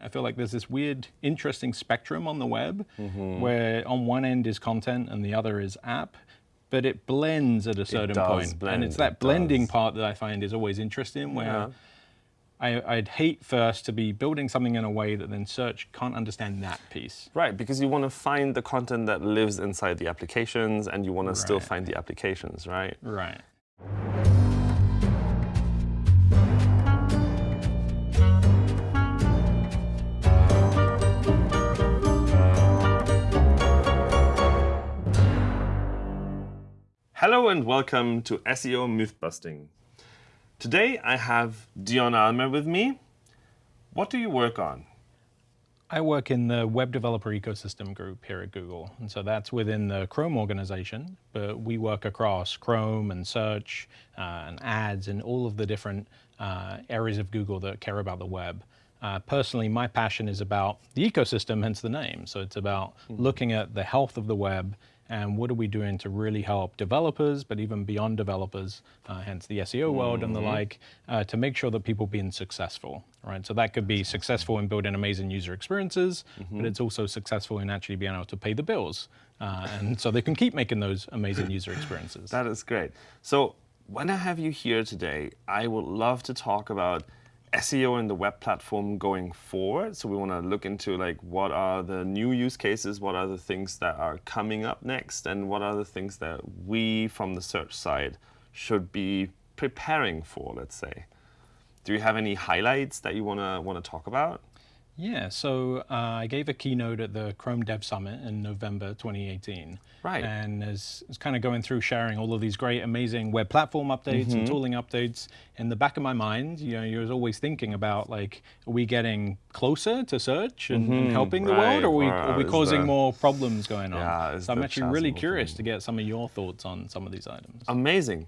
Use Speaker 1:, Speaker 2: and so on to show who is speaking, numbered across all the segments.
Speaker 1: I feel like there's this weird, interesting spectrum on the web mm-hmm. where on one end is content and the other is app, but it blends at a certain point.
Speaker 2: Blend,
Speaker 1: and it's that
Speaker 2: it
Speaker 1: blending
Speaker 2: does.
Speaker 1: part that I find is always interesting where
Speaker 2: Yeah.
Speaker 1: I, I'd hate first to be building something in a way that then search can't understand that piece.
Speaker 2: Right, because you want to find the content that lives inside the applications and you want to still find the applications, right?
Speaker 1: Right.
Speaker 2: Hello and welcome to SEO Mythbusting. Today I have Dion Almaer with me. What do you work on?
Speaker 1: I work in the web developer ecosystem group here at Google. And so that's within the Chrome organization, but we work across Chrome and search uh, and ads and all of the different uh, areas of Google that care about the web. Uh, personally, my passion is about the ecosystem, hence the name. So it's about looking at the health of the web and what are we doing to really help developers, but even beyond developers, uh, hence the SEO world and the like, uh, to make sure that people being successful, right? So that could be successful in building amazing user experiences, but it's also successful in actually being able to pay the bills, uh, and so they can keep making those amazing user experiences.
Speaker 2: That is great. So when I have you here today, I would love to talk about SEO and the web platform going forward. So we want to look into like what are the new use cases, what are the things that are coming up next, and what are the things that we from the search side should be preparing for, let's say. Do you have any highlights that you want to want to talk about?
Speaker 1: Yeah, so uh, I gave a keynote at the Chrome Dev Summit in November 2018.
Speaker 2: Right.
Speaker 1: And as, as kind of going through sharing all of these great, amazing web platform updates
Speaker 2: Mm-hmm.
Speaker 1: and tooling updates, in the back of my mind, you know, you're always thinking about like, are we getting closer to search and, and helping the
Speaker 2: Mm-hmm. right,
Speaker 1: world, or are we, are we causing
Speaker 2: the-
Speaker 1: more problems going on?
Speaker 2: Yeah,
Speaker 1: so I'm actually really curious
Speaker 2: open?
Speaker 1: to get some of your thoughts on some of these items.
Speaker 2: Amazing.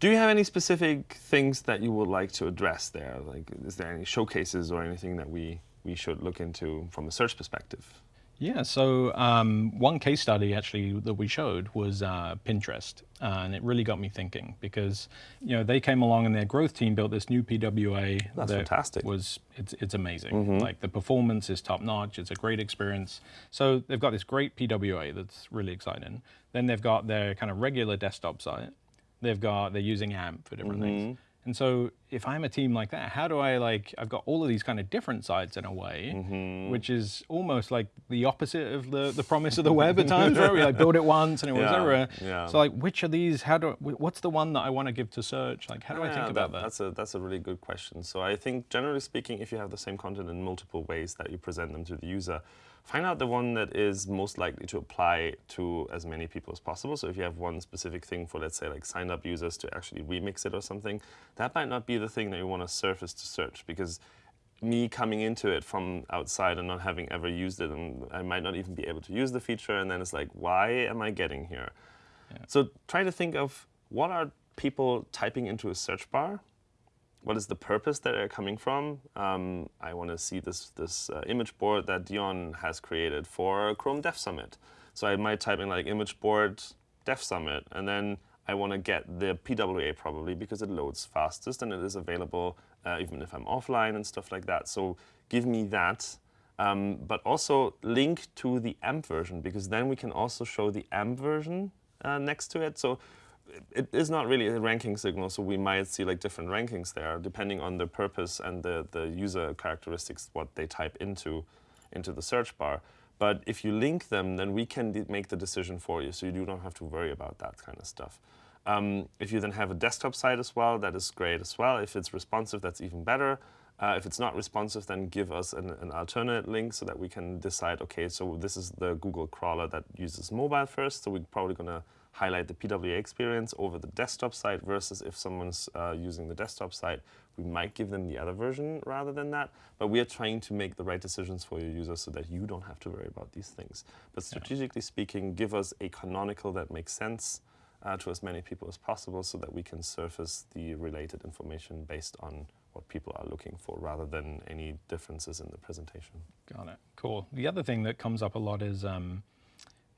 Speaker 2: Do you have any specific things that you would like to address there? Like, is there any showcases or anything that we, we should look into from a search perspective?
Speaker 1: Yeah, so um, one case study actually that we showed was uh, Pinterest, uh, and it really got me thinking because you know they came along and their growth team built this new PWA.
Speaker 2: That's
Speaker 1: that
Speaker 2: fantastic.
Speaker 1: Was it's it's amazing. Like the performance is top notch. It's a great experience. So they've got this great PWA that's really exciting. Then they've got their kind of regular desktop site. They've got they're using AMP for different things. And so if I'm a team like that, how do I like I've got all of these kind of different sides in a way, mm-hmm. which is almost like the opposite of the, the promise of the web at times, right? We like build it once and it was everywhere.
Speaker 2: yeah.
Speaker 1: So like which of these how do wh- what's the one that I want to give to search? Like how do I
Speaker 2: Yeah,
Speaker 1: think about that?
Speaker 2: That's a, that's a really good question. So I think generally speaking, if you have the same content in multiple ways that you present them to the user, find out the one that is most likely to apply to as many people as possible. So if you have one specific thing for, let's say, like signed up users to actually remix it or something, that might not be the thing that you want to surface to search because me coming into it from outside and not having ever used it, and I might not even be able to use the feature, and then it's like, why am I getting here? So try to think of what are people typing into a search bar? What is the purpose that they're coming from? Um, I want to see this, this uh, image board that Dion has created for Chrome Dev Summit. So I might type in like image board Dev Summit, and then I want to get the PWA probably because it loads fastest and it is available uh, even if I'm offline and stuff like that. So give me that. Um, but also link to the AMP version because then we can also show the AMP version uh, next to it. So it is not really a ranking signal, so we might see like different rankings there depending on the purpose and the, the user characteristics, what they type into, into the search bar. But if you link them, then we can make the decision for you, so you do not have to worry about that kind of stuff. Um, if you then have a desktop site as well, that is great as well. If it's responsive, that's even better. Uh, if it's not responsive, then give us an, an alternate link so that we can decide, okay, so this is the Google crawler that uses mobile first, so we're probably going to highlight the PWA experience over the desktop site versus if someone's uh, using the desktop site, we might give them the other version rather than that. But we are trying to make the right decisions for your users so that you don't have to worry about these things. But strategically speaking, give us a canonical that makes sense uh, to as many people as possible so that we can surface the related information based on what people are looking for rather than any differences in the presentation.
Speaker 1: Got it. Cool. The other thing that comes up a lot is um,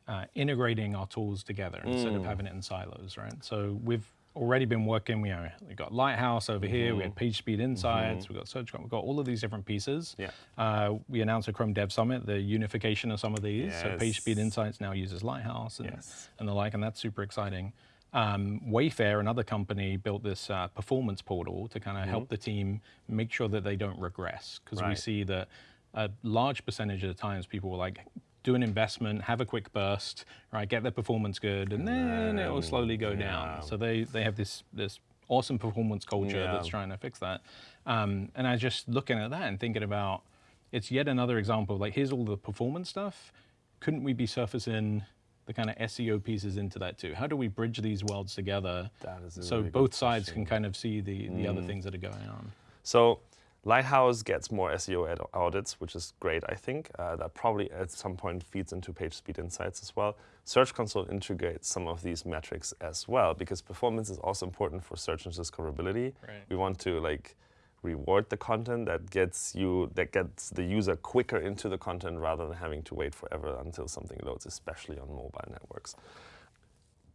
Speaker 1: uh, integrating our tools together instead of having it in silos, right? So we've already been working. We know we got Lighthouse over here. We had PageSpeed Insights. We've got Search. We've got all of these different pieces.
Speaker 2: Yeah.
Speaker 1: Uh, we announced a Chrome Dev Summit, the unification of some of these. So
Speaker 2: Yes.
Speaker 1: PageSpeed Insights now uses Lighthouse and,
Speaker 2: Yes.
Speaker 1: and the like, and that's super exciting. Um, Wayfair, another company, built this uh, performance portal to kind of help the team make sure that they don't regress because we see that a large percentage of the times people were like do an investment, have a quick burst, right, get their performance good, and then it will slowly go
Speaker 2: yeah.
Speaker 1: down. So they they have this this awesome performance culture
Speaker 2: Yeah.
Speaker 1: that's trying to fix that. Um, and I was just looking at that and thinking about it's yet another example of like here's all the performance stuff. Couldn't we be surfacing the kind of SEO pieces into that too? How do we bridge these worlds together so
Speaker 2: really
Speaker 1: both sides can kind of see the, the other things that are going on?
Speaker 2: So Lighthouse gets more SEO audits, which is great, I think. Uh, that probably at some point feeds into PageSpeed Insights as well. Search Console integrates some of these metrics as well because performance is also important for search and discoverability.
Speaker 1: Right.
Speaker 2: We want to like reward the content that gets you that gets the user quicker into the content rather than having to wait forever until something loads, especially on mobile networks.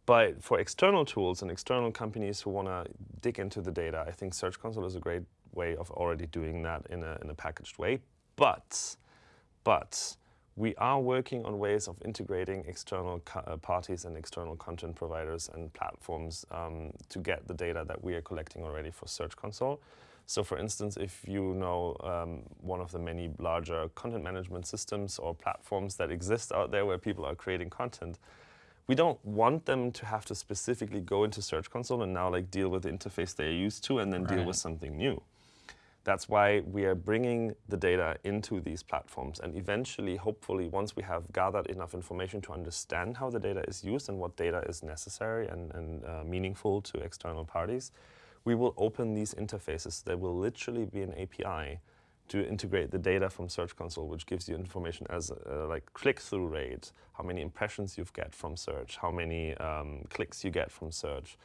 Speaker 2: But for external tools and external companies who want to dig into the data, I think Search Console is a great way of already doing that in a, in a packaged way. But, but we are working on ways of integrating external uh, parties and external content providers and platforms um, to get the data that we are collecting already for Search Console. So, for instance, if you know um, one of the many larger content management systems or platforms that exist out there where people are creating content, we don't want them to have to specifically go into Search Console and now like deal with the interface they're used to and then deal with something new. That's why we are bringing the data into these platforms. And eventually, hopefully, once we have gathered enough information to understand how the data is used and what data is necessary and, and uh, meaningful to external parties, we will open these interfaces. There will literally be an API to integrate the data from Search Console, which gives you information as uh, like click-through rate, how many impressions you've get from search, how many um, clicks you get from search,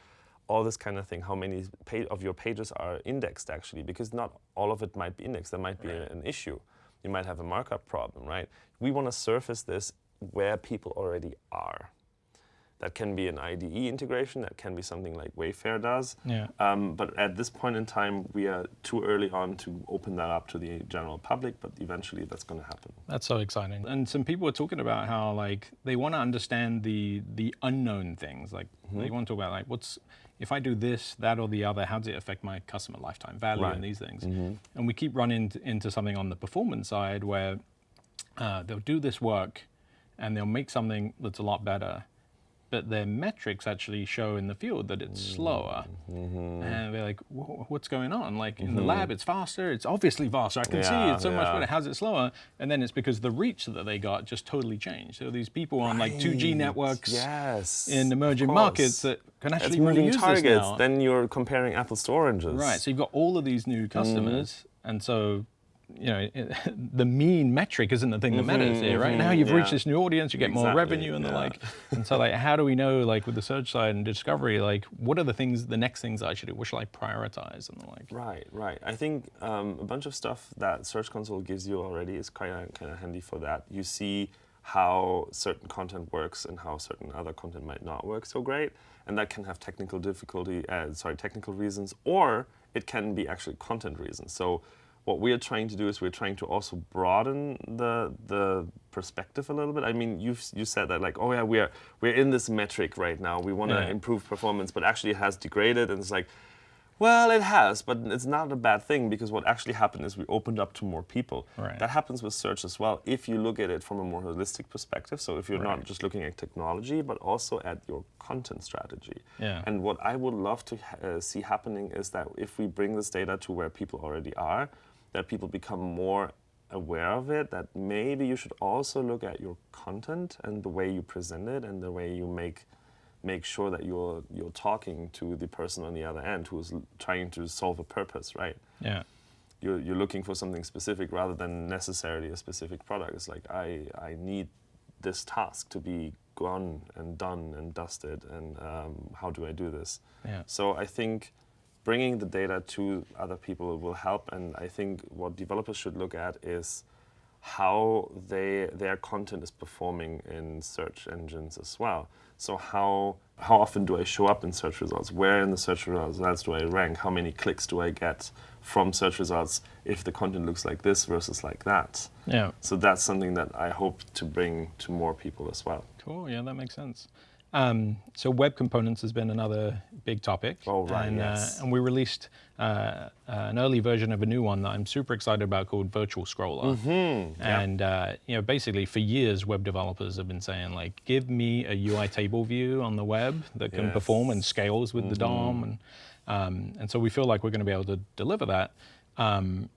Speaker 2: all this kind of thing. How many of your pages are indexed actually? Because not all of it might be indexed. There might be a- an issue. You might have a markup problem, right? We want to surface this where people already are. That can be an IDE integration. That can be something like Wayfair does.
Speaker 1: Yeah.
Speaker 2: Um, but at this point in time, we are too early on to open that up to the general public. But eventually, that's going to happen.
Speaker 1: That's so exciting. And some people are talking about how like they want to understand the the unknown things. Like
Speaker 2: Mm-hmm.
Speaker 1: they want to talk about like what's if I do this, that, or the other, how does it affect my customer lifetime value
Speaker 2: Right.
Speaker 1: and these things?
Speaker 2: Mm-hmm.
Speaker 1: And we keep running into something on the performance side where uh, they'll do this work and they'll make something that's a lot better, but their metrics actually show in the field that it's slower.
Speaker 2: Mm-hmm.
Speaker 1: And they're like, what's going on? Like in the lab, it's faster. It's obviously faster. I can see it's so much better. How's it slower? And then it's because the reach that they got just totally changed. So these people on like 2G networks
Speaker 2: Yes.
Speaker 1: in emerging markets that can actually really
Speaker 2: moving
Speaker 1: use
Speaker 2: targets.
Speaker 1: this now.
Speaker 2: Then you're comparing apples to oranges.
Speaker 1: Right. So you've got all of these new
Speaker 2: Mm-hmm.
Speaker 1: customers, and so you know the mean metric isn't the thing that matters here, right? Now you've reached
Speaker 2: Mm-hmm,
Speaker 1: this new audience, you get more revenue and the like. And so like, how do we know like with the search side and discovery, like what are the things, the next things I should do? What should I prioritize and the like?
Speaker 2: Right, right. I think um, a bunch of stuff that Search Console gives you already is kind of kind of handy for that. You see how certain content works and how certain other content might not work so great, and that can have technical difficulty, uh, sorry, technical reasons, or it can be actually content reasons. So what we are trying to do is we're trying to also broaden the the perspective a little bit. I mean, you you said that like, oh yeah, we're we're in this metric right now. We want to
Speaker 1: Yeah.
Speaker 2: improve performance, but actually it has degraded, and it's like. Well, it has, but it's not a bad thing because what actually happened is we opened up to more people.
Speaker 1: Right.
Speaker 2: That happens with search as well if you look at it from a more holistic perspective. So if you're not just looking at technology, but also at your content strategy.
Speaker 1: Yeah.
Speaker 2: And what I would love to uh, see happening is that if we bring this data to where people already are, that people become more aware of it, that maybe you should also look at your content and the way you present it and the way you make make sure that you're you're talking to the person on the other end who's trying to solve a purpose, right?
Speaker 1: Yeah.
Speaker 2: You're, you're looking for something specific rather than necessarily a specific product. It's like I I need this task to be gone and done and dusted, and um, how do I do this?
Speaker 1: Yeah.
Speaker 2: So I think bringing the data to other people will help, and I think what developers should look at is how they, their content is performing in search engines as well. So how, how often do I show up in search results? Where in the search results do I rank? How many clicks do I get from search results if the content looks like this versus like that?
Speaker 1: Yeah.
Speaker 2: So that's something that I hope to bring to more people as well.
Speaker 1: Cool, yeah, that makes sense. Um, so web components has been another big topic.
Speaker 2: Oh, right,
Speaker 1: and,
Speaker 2: yes.
Speaker 1: uh, and we released uh, an early version of a new one that I'm super excited about called Virtual Scroller.
Speaker 2: Mm-hmm.
Speaker 1: And uh, you know, basically for years, web developers have been saying like, give me a UI table view on the web that can
Speaker 2: Yes.
Speaker 1: perform and scales with the
Speaker 2: Mm-hmm.
Speaker 1: DOM. And, um, and so we feel like we're going to be able to deliver that. Um,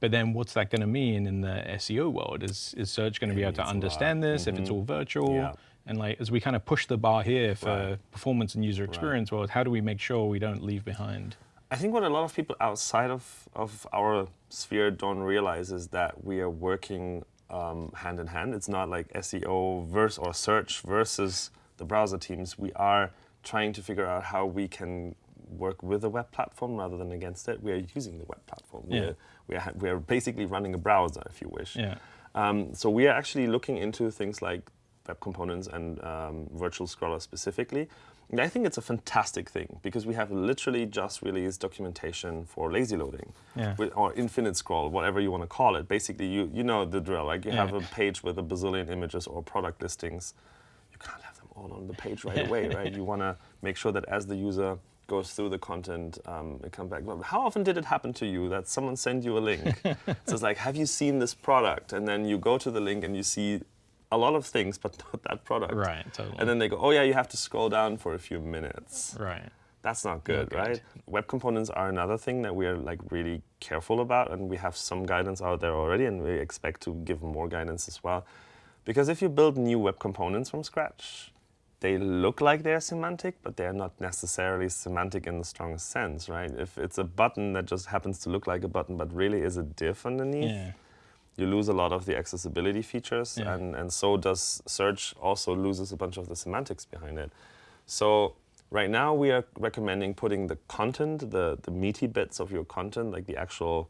Speaker 1: but then what's that going to mean in the SEO world? Is, is search going to be able to
Speaker 2: means a lot.
Speaker 1: understand this if it's all virtual?
Speaker 2: Yeah.
Speaker 1: And like as we kind of push the bar here for
Speaker 2: Right.
Speaker 1: performance and user experience well, how do we make sure we don't leave behind?
Speaker 2: I think what a lot of people outside of, of our sphere don't realize is that we are working um, hand in hand. It's not like SEO versus or search versus the browser teams. We are trying to figure out how we can work with the web platform rather than against it. We are using the web platform.
Speaker 1: Yeah.
Speaker 2: We're, we, are, we are basically running a browser, if you wish.
Speaker 1: Yeah.
Speaker 2: Um, so we are actually looking into things like web components and um, virtual scroller specifically. And I think it's a fantastic thing because we have literally just released documentation for lazy loading
Speaker 1: Yeah.
Speaker 2: with, or infinite scroll, whatever you want to call it. Basically, you, you know the drill. Like you have a page with a bazillion images or product listings. You can't have them all on the page right away, right? You want to make sure that as the user goes through the content, um, it comes back. How often did it happen to you that someone sent you a link? so it's like, have you seen this product? And then you go to the link and you see a lot of things, but not that product.
Speaker 1: Right, totally.
Speaker 2: And then they go, oh yeah, you have to scroll down for a few minutes.
Speaker 1: Right.
Speaker 2: That's not good,
Speaker 1: good.
Speaker 2: right? Web components are another thing that we are like really careful about, and we have some guidance out there already, and we expect to give more guidance as well. Because if you build new web components from scratch, they look like they're semantic, but they're not necessarily semantic in the strongest sense, right? If it's a button that just happens to look like a button, but really is a div underneath,
Speaker 1: Yeah.
Speaker 2: You lose a lot of the accessibility features,
Speaker 1: Yeah.
Speaker 2: and, and so does search also loses a bunch of the semantics behind it. So right now we are recommending putting the content, the, the meaty bits of your content, like the actual,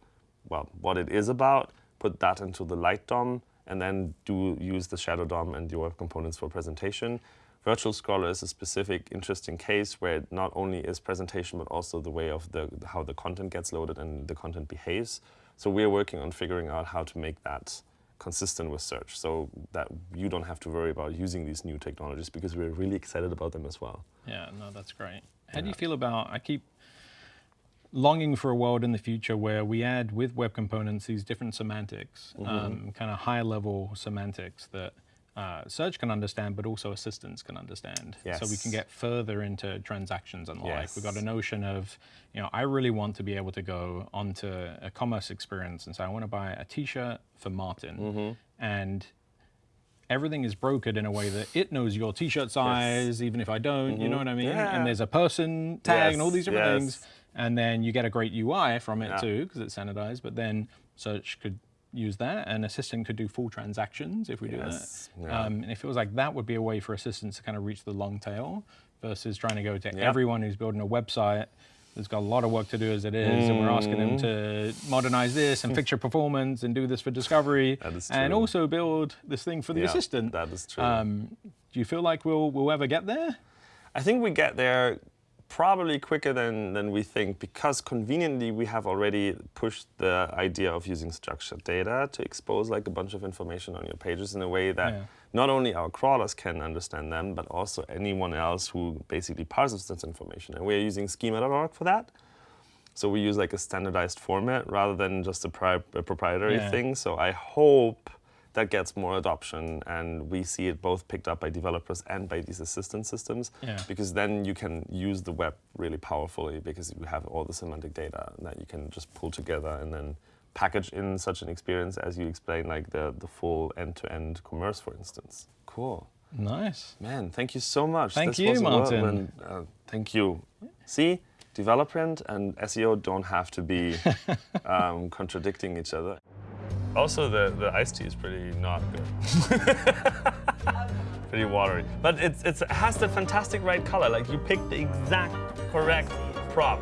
Speaker 2: well, what it is about, put that into the light DOM, and then do use the shadow DOM and your components for presentation. Virtual Scroller is a specific interesting case where it not only is presentation, but also the way of the how the content gets loaded and the content behaves. So we're working on figuring out how to make that consistent with search so that you don't have to worry about using these new technologies because we're really excited about them as well.
Speaker 1: Yeah, no, that's great. How do you feel about, I keep longing for a world in the future where we add with web components these different semantics,
Speaker 2: Mm-hmm.
Speaker 1: um, kind of high level semantics that uh, search can understand, but also assistants can understand. So we can get further into transactions and the like. We've got a notion of, you know, I really want to be able to go onto a commerce experience and say, I want to buy a t-shirt for Martin.
Speaker 2: Mm-hmm.
Speaker 1: And everything is brokered in a way that it knows your t-shirt size, even if I don't, you know what I mean?
Speaker 2: Mm-hmm. Yeah.
Speaker 1: And there's a person tag and all these different
Speaker 2: Yes,
Speaker 1: things. And then you get a great UI from it
Speaker 2: Yeah.
Speaker 1: too, because it's standardized. But then search could use that, and assistant could do full transactions if we
Speaker 2: Yes,
Speaker 1: do that.
Speaker 2: yeah.
Speaker 1: Um, and it feels like that would be a way for assistants to kind of reach the long tail versus trying to go to
Speaker 2: Yeah.
Speaker 1: everyone who's building a website. That's got a lot of work to do as it is, and we're asking them to modernize this and fix your performance and do this for discovery,
Speaker 2: That is
Speaker 1: and also build this thing for the
Speaker 2: Yeah,
Speaker 1: assistant.
Speaker 2: that is true.
Speaker 1: Um, do you feel like we'll we'll ever get there?
Speaker 2: I think we get there probably quicker than, than we think because conveniently we have already pushed the idea of using structured data to expose like a bunch of information on your pages in a way that
Speaker 1: Yeah.
Speaker 2: not only our crawlers can understand them, but also anyone else who basically parses this information. And we're using schema.org for that. So we use like a standardized format rather than just a, pri- a proprietary
Speaker 1: Yeah.
Speaker 2: thing. So I hope that gets more adoption and we see it both picked up by developers and by these assistant systems
Speaker 1: Yeah.
Speaker 2: because then you can use the web really powerfully because you have all the semantic data that you can just pull together and then package in such an experience as you explained like the, the full end-to-end commerce for instance cool
Speaker 1: Nice.
Speaker 2: man thank you so much
Speaker 1: Thank
Speaker 2: This
Speaker 1: you,
Speaker 2: was
Speaker 1: Martin.
Speaker 2: whirlwind. Uh, thank you see development and seo don't have to be um, contradicting each other also the, the iced tea is pretty not good pretty watery. But it's, it's, it has the fantastic right color. Like you picked the exact correct prop.